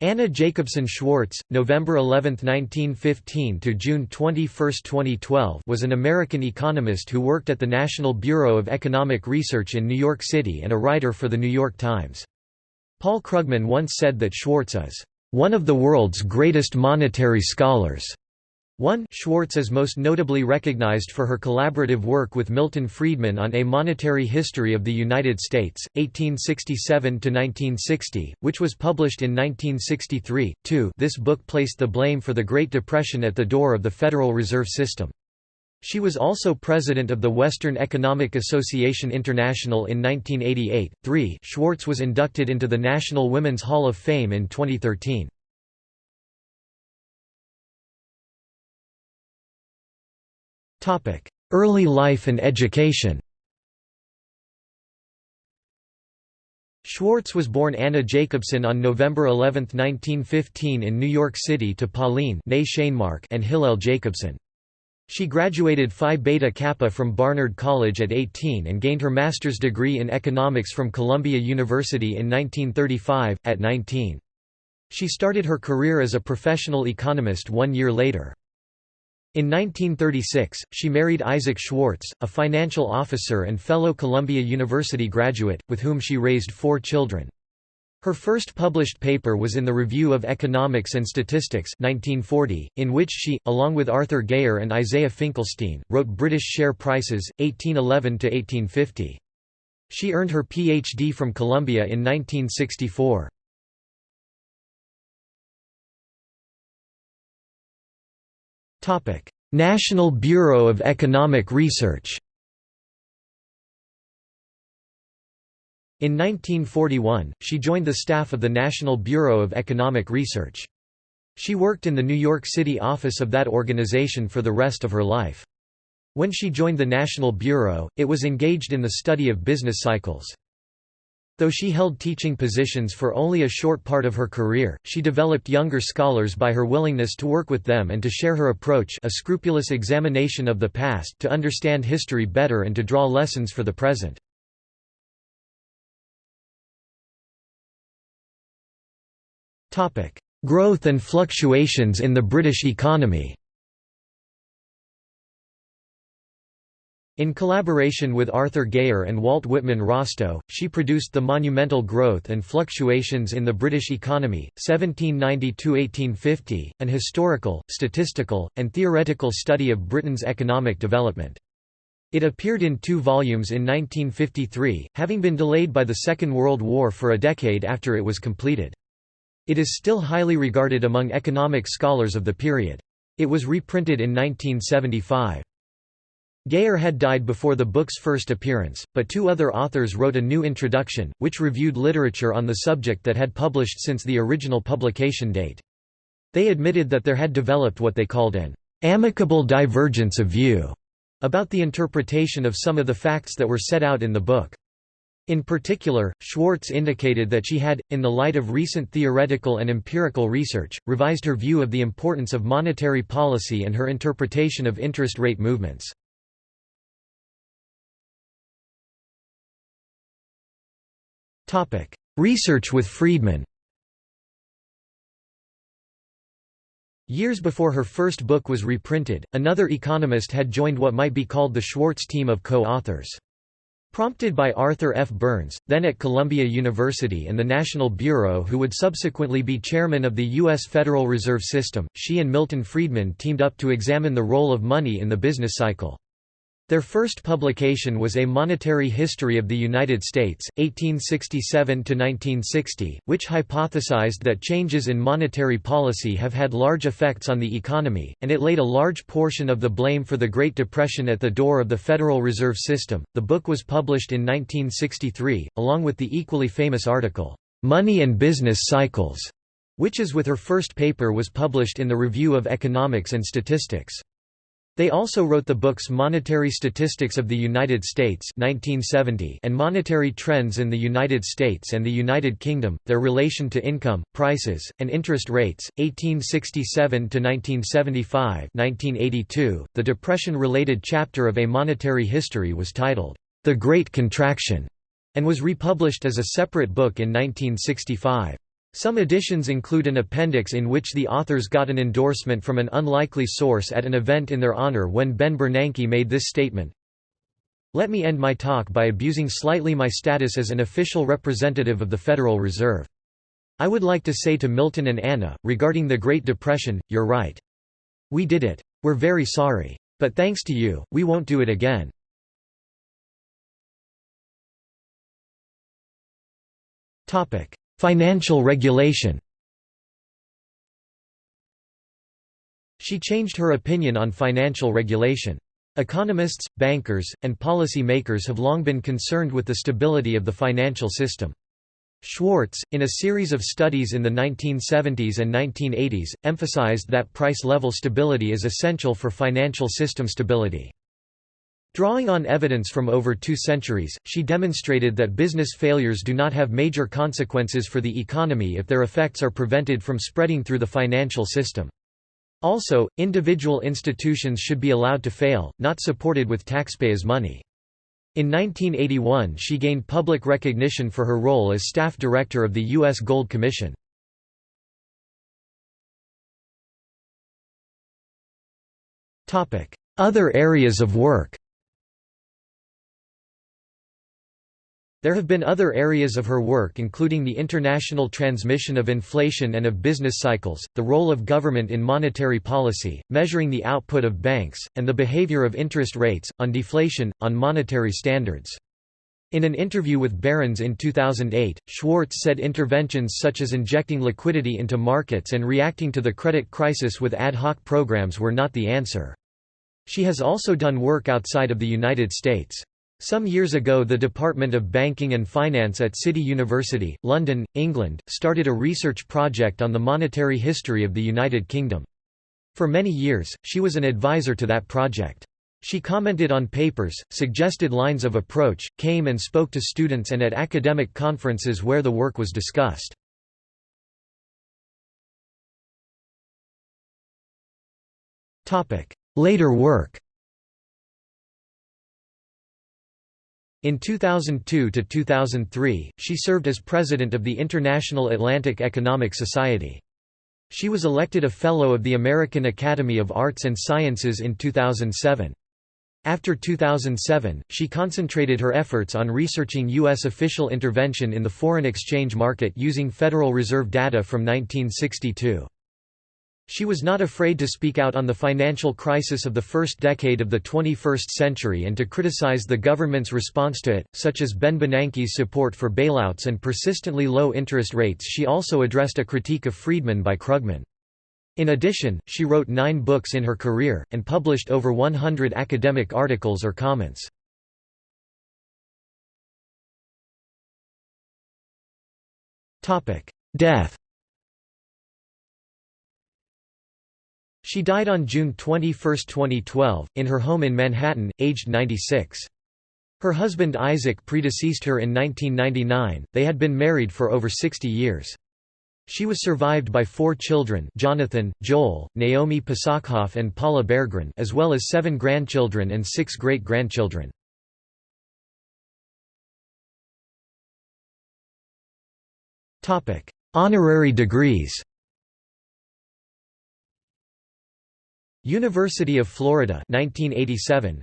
Anna Jacobson Schwartz, November 11, 1915 to June 21, 2012, was an American economist who worked at the National Bureau of Economic Research in New York City and a writer for The New York Times. Paul Krugman once said that Schwartz is one of the world's greatest monetary scholars. 1 Schwartz is most notably recognized for her collaborative work with Milton Friedman on A Monetary History of the United States, 1867–1960, which was published in 1963. 2 This book placed the blame for the Great Depression at the door of the Federal Reserve System. She was also president of the Western Economic Association International in 1988. 3 Schwartz was inducted into the National Women's Hall of Fame in 2013. Early life and education Schwartz was born Anna Jacobson on November 11, 1915 in New York City to Pauline and Hillel Jacobson. She graduated Phi Beta Kappa from Barnard College at 18 and gained her master's degree in economics from Columbia University in 1935, at 19. She started her career as a professional economist one year later. In 1936, she married Isaac Schwartz, a financial officer and fellow Columbia University graduate, with whom she raised four children. Her first published paper was in the Review of Economics and Statistics 1940, in which she, along with Arthur Gayer and Isaiah Finkelstein, wrote British Share Prices, 1811–1850. She earned her Ph.D. from Columbia in 1964. National Bureau of Economic Research In 1941, she joined the staff of the National Bureau of Economic Research. She worked in the New York City office of that organization for the rest of her life. When she joined the National Bureau, it was engaged in the study of business cycles. Though she held teaching positions for only a short part of her career, she developed younger scholars by her willingness to work with them and to share her approach a scrupulous examination of the past to understand history better and to draw lessons for the present. Growth and fluctuations in the British economy In collaboration with Arthur Gayer and Walt Whitman Rostow, she produced The Monumental Growth and Fluctuations in the British Economy, 1790–1850, an historical, statistical, and theoretical study of Britain's economic development. It appeared in two volumes in 1953, having been delayed by the Second World War for a decade after it was completed. It is still highly regarded among economic scholars of the period. It was reprinted in 1975. Gayer had died before the book's first appearance, but two other authors wrote a new introduction, which reviewed literature on the subject that had published since the original publication date. They admitted that there had developed what they called an amicable divergence of view about the interpretation of some of the facts that were set out in the book. In particular, Schwartz indicated that she had, in the light of recent theoretical and empirical research, revised her view of the importance of monetary policy and her interpretation of interest rate movements. Research with Friedman Years before her first book was reprinted, another economist had joined what might be called the Schwartz team of co-authors. Prompted by Arthur F. Burns, then at Columbia University and the National Bureau who would subsequently be chairman of the U.S. Federal Reserve System, she and Milton Friedman teamed up to examine the role of money in the business cycle. Their first publication was A Monetary History of the United States, 1867–1960, which hypothesized that changes in monetary policy have had large effects on the economy, and it laid a large portion of the blame for the Great Depression at the door of the Federal Reserve System. The book was published in 1963, along with the equally famous article, Money and Business Cycles, which as with her first paper was published in the Review of Economics and Statistics. They also wrote the books Monetary Statistics of the United States 1970 and Monetary Trends in the United States and the United Kingdom, Their Relation to Income, Prices, and Interest Rates, 1867–1975 1982. The Depression-related chapter of A Monetary History was titled, The Great Contraction, and was republished as a separate book in 1965. Some editions include an appendix in which the authors got an endorsement from an unlikely source at an event in their honor when Ben Bernanke made this statement, Let me end my talk by abusing slightly my status as an official representative of the Federal Reserve. I would like to say to Milton and Anna, regarding the Great Depression, you're right. We did it. We're very sorry. But thanks to you, we won't do it again. Financial regulation She changed her opinion on financial regulation. Economists, bankers, and policy makers have long been concerned with the stability of the financial system. Schwartz, in a series of studies in the 1970s and 1980s, emphasized that price-level stability is essential for financial system stability. Drawing on evidence from over two centuries, she demonstrated that business failures do not have major consequences for the economy if their effects are prevented from spreading through the financial system. Also, individual institutions should be allowed to fail, not supported with taxpayers' money. In 1981 she gained public recognition for her role as staff director of the U.S. Gold Commission. Other areas of work There have been other areas of her work including the international transmission of inflation and of business cycles, the role of government in monetary policy, measuring the output of banks, and the behavior of interest rates, on deflation, on monetary standards. In an interview with Barron's in 2008, Schwartz said interventions such as injecting liquidity into markets and reacting to the credit crisis with ad hoc programs were not the answer. She has also done work outside of the United States. Some years ago the Department of Banking and Finance at City University, London, England, started a research project on the monetary history of the United Kingdom. For many years, she was an advisor to that project. She commented on papers, suggested lines of approach, came and spoke to students and at academic conferences where the work was discussed. Later work In 2002 to 2003, she served as president of the International Atlantic Economic Society. She was elected a Fellow of the American Academy of Arts and Sciences in 2007. After 2007, she concentrated her efforts on researching U.S. official intervention in the foreign exchange market using Federal Reserve data from 1962. She was not afraid to speak out on the financial crisis of the first decade of the 21st century and to criticize the government's response to it, such as Ben Bernanke's support for bailouts and persistently low interest rates she also addressed a critique of Friedman by Krugman. In addition, she wrote nine books in her career, and published over 100 academic articles or comments. Death She died on June 21, 2012, in her home in Manhattan, aged 96. Her husband Isaac predeceased her in 1999, they had been married for over 60 years. She was survived by four children Jonathan, Joel, Naomi Pasachoff and Paula Berggren as well as seven grandchildren and six great-grandchildren. Honorary degrees University of Florida 1987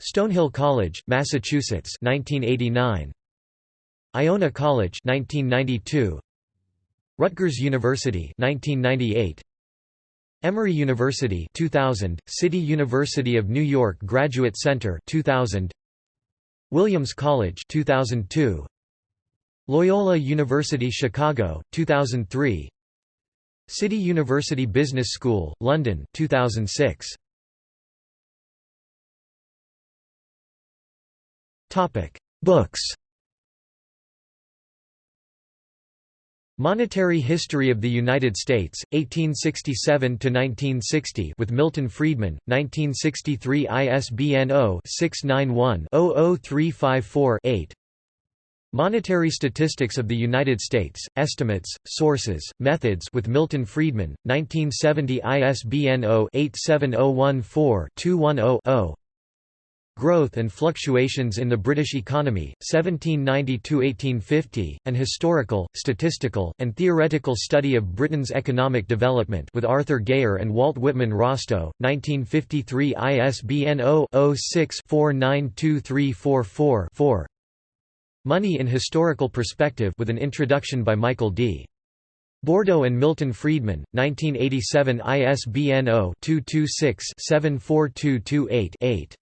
Stonehill College, Massachusetts 1989 Iona College 1992 Rutgers University 1998 Emory University 2000 City University of New York Graduate Center 2000 Williams College 2002 Loyola University Chicago 2003 City University Business School, London 2006. Topic: Books. Monetary History of the United States, 1867 to 1960, with Milton Friedman, 1963, ISBN 0-691-00354-8. Monetary Statistics of the United States, Estimates, Sources, Methods with Milton Friedman, 1970 ISBN 0-87014-210-0 Growth and Fluctuations in the British Economy, 1790–1850, An Historical, Statistical, and Theoretical Study of Britain's Economic Development with Arthur Gayer and Walt Whitman Rostow, 1953 ISBN 0-06-492344-4 Money in Historical Perspective with an introduction by Michael D. Bordo and Milton Friedman, 1987 ISBN 0-226-74228-8